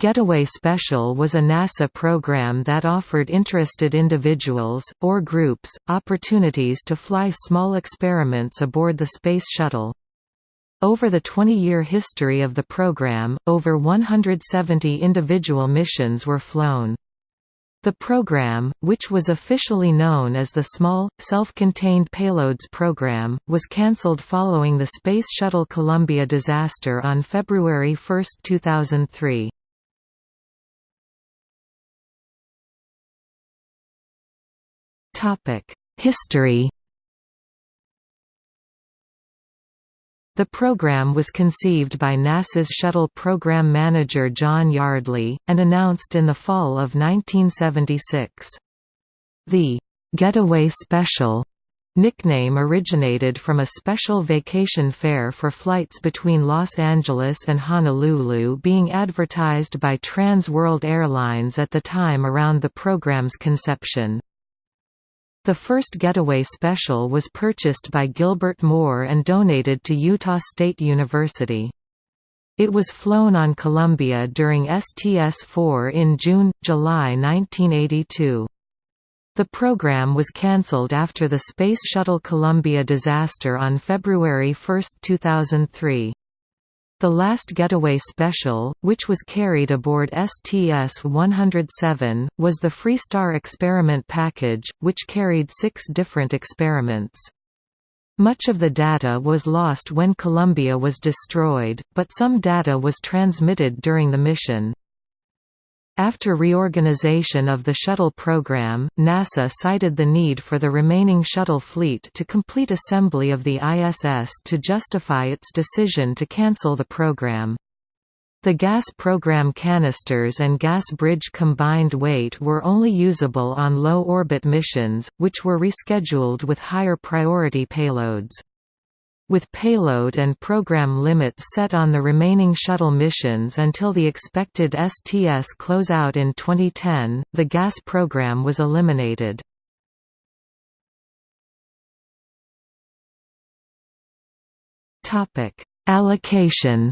Getaway Special was a NASA program that offered interested individuals, or groups, opportunities to fly small experiments aboard the Space Shuttle. Over the 20-year history of the program, over 170 individual missions were flown. The program, which was officially known as the Small, Self-Contained Payloads Program, was cancelled following the Space Shuttle Columbia disaster on February 1, 2003. History The program was conceived by NASA's Shuttle Program Manager John Yardley, and announced in the fall of 1976. The «Getaway Special» nickname originated from a special vacation fare for flights between Los Angeles and Honolulu being advertised by Trans World Airlines at the time around the program's conception. The first Getaway Special was purchased by Gilbert Moore and donated to Utah State University. It was flown on Columbia during STS-4 in June–July 1982. The program was cancelled after the Space Shuttle Columbia disaster on February 1, 2003. The last Getaway Special, which was carried aboard STS-107, was the Freestar experiment package, which carried six different experiments. Much of the data was lost when Columbia was destroyed, but some data was transmitted during the mission. After reorganization of the shuttle program, NASA cited the need for the remaining shuttle fleet to complete assembly of the ISS to justify its decision to cancel the program. The gas program canisters and gas bridge combined weight were only usable on low-orbit missions, which were rescheduled with higher priority payloads. With payload and program limits set on the remaining shuttle missions until the expected STS closeout in 2010, the gas program was eliminated. Allocation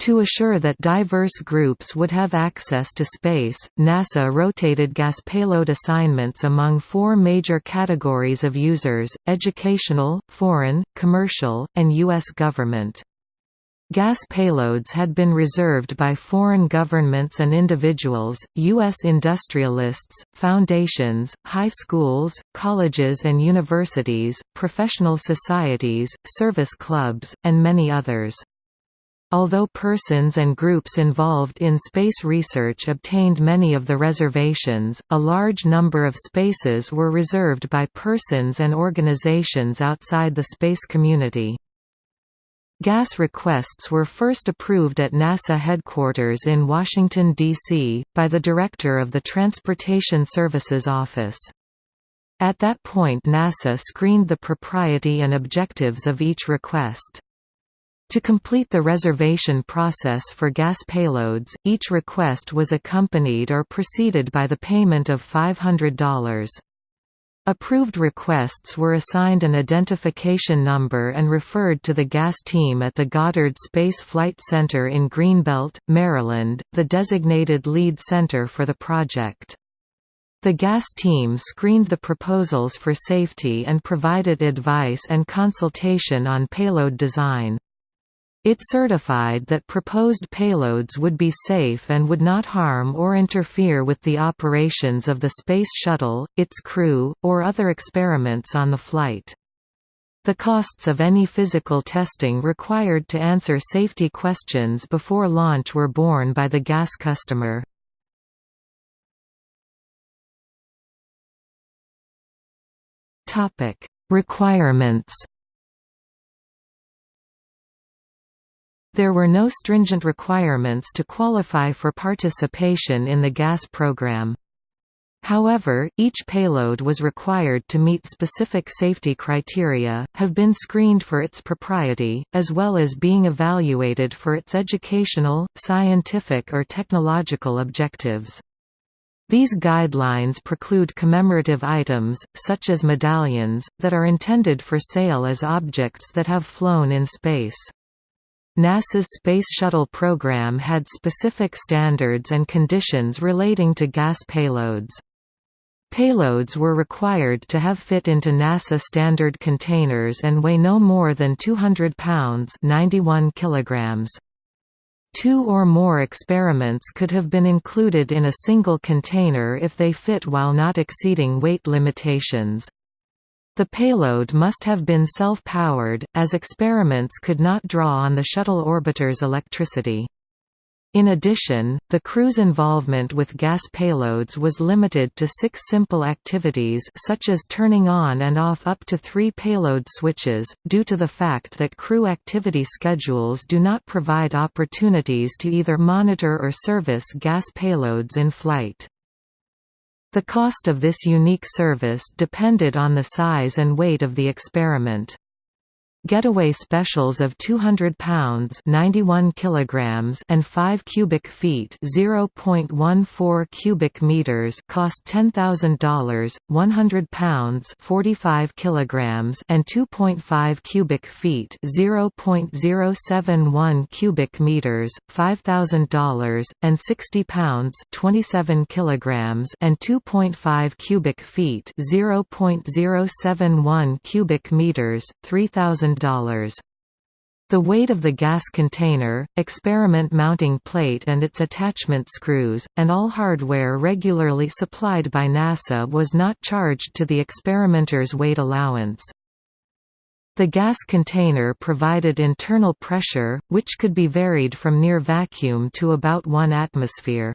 To assure that diverse groups would have access to space, NASA rotated gas payload assignments among four major categories of users, educational, foreign, commercial, and U.S. government. Gas payloads had been reserved by foreign governments and individuals, U.S. industrialists, foundations, high schools, colleges and universities, professional societies, service clubs, and many others. Although persons and groups involved in space research obtained many of the reservations, a large number of spaces were reserved by persons and organizations outside the space community. Gas requests were first approved at NASA headquarters in Washington, D.C., by the Director of the Transportation Services Office. At that point NASA screened the propriety and objectives of each request. To complete the reservation process for gas payloads, each request was accompanied or preceded by the payment of $500. Approved requests were assigned an identification number and referred to the gas team at the Goddard Space Flight Center in Greenbelt, Maryland, the designated lead center for the project. The gas team screened the proposals for safety and provided advice and consultation on payload design. It certified that proposed payloads would be safe and would not harm or interfere with the operations of the Space Shuttle, its crew, or other experiments on the flight. The costs of any physical testing required to answer safety questions before launch were borne by the gas customer. Requirements There were no stringent requirements to qualify for participation in the gas program. However, each payload was required to meet specific safety criteria, have been screened for its propriety, as well as being evaluated for its educational, scientific or technological objectives. These guidelines preclude commemorative items, such as medallions, that are intended for sale as objects that have flown in space. NASA's Space Shuttle program had specific standards and conditions relating to gas payloads. Payloads were required to have fit into NASA standard containers and weigh no more than 200 pounds 91 kilograms. Two or more experiments could have been included in a single container if they fit while not exceeding weight limitations. The payload must have been self-powered, as experiments could not draw on the shuttle orbiter's electricity. In addition, the crew's involvement with gas payloads was limited to six simple activities such as turning on and off up to three payload switches, due to the fact that crew activity schedules do not provide opportunities to either monitor or service gas payloads in flight. The cost of this unique service depended on the size and weight of the experiment. Getaway specials of 200 pounds 91 kilograms and 5 cubic feet 0.14 cubic meters cost $10,000, 100 pounds 45 kilograms and 2.5 cubic feet 0.071 cubic meters $5,000, and 60 pounds 27 kilograms and 2.5 cubic feet 0.071 cubic meters 3000 the weight of the gas container, experiment mounting plate and its attachment screws, and all hardware regularly supplied by NASA was not charged to the experimenter's weight allowance. The gas container provided internal pressure, which could be varied from near vacuum to about 1 atmosphere.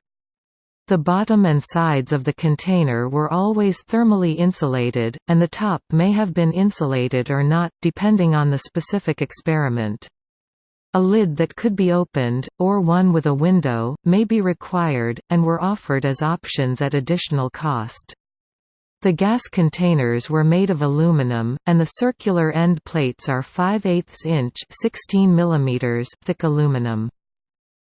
The bottom and sides of the container were always thermally insulated, and the top may have been insulated or not, depending on the specific experiment. A lid that could be opened, or one with a window, may be required, and were offered as options at additional cost. The gas containers were made of aluminum, and the circular end plates are 5 8 inch 16 mm thick aluminum.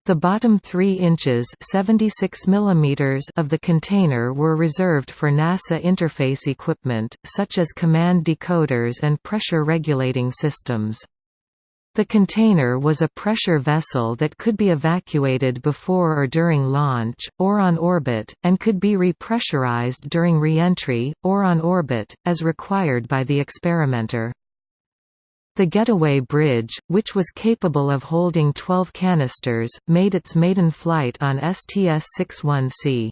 The bottom 3 inches 76 mm of the container were reserved for NASA interface equipment, such as command decoders and pressure regulating systems. The container was a pressure vessel that could be evacuated before or during launch, or on orbit, and could be repressurized during reentry, or on orbit, as required by the experimenter. The Getaway Bridge, which was capable of holding 12 canisters, made its maiden flight on STS-61C.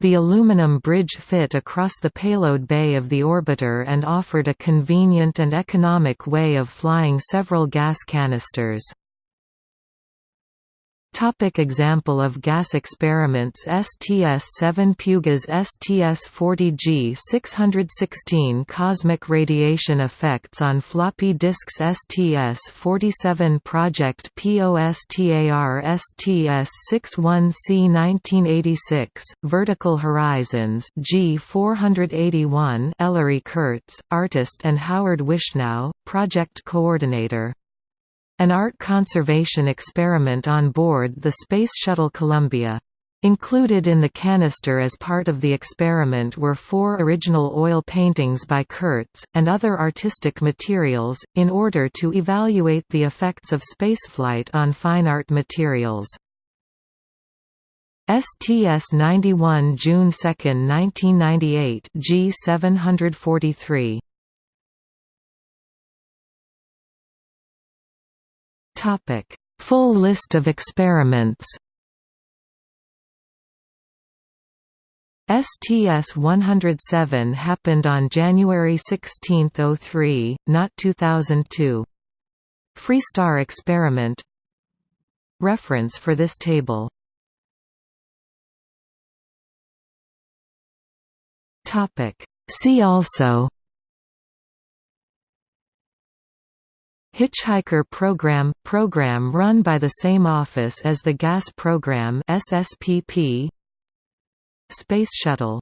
The aluminum bridge fit across the payload bay of the orbiter and offered a convenient and economic way of flying several gas canisters. Topic example of gas experiments STS-7 Pugas STS-40G 616 Cosmic radiation effects on floppy disks STS-47 Project POSTAR STS-61C 1986 Vertical Horizons G481 Ellery Kurtz, artist and Howard Wishnow, project coordinator an art conservation experiment on board the Space Shuttle Columbia. Included in the canister as part of the experiment were four original oil paintings by Kurtz, and other artistic materials, in order to evaluate the effects of spaceflight on fine art materials. STS-91 June 2, 1998 G743 Topic: Full list of experiments. STS-107 happened on January 16, 03, not 2002. Freestar experiment Reference for this table See also Hitchhiker Program – Program run by the same office as the Gas Program SSPP Space Shuttle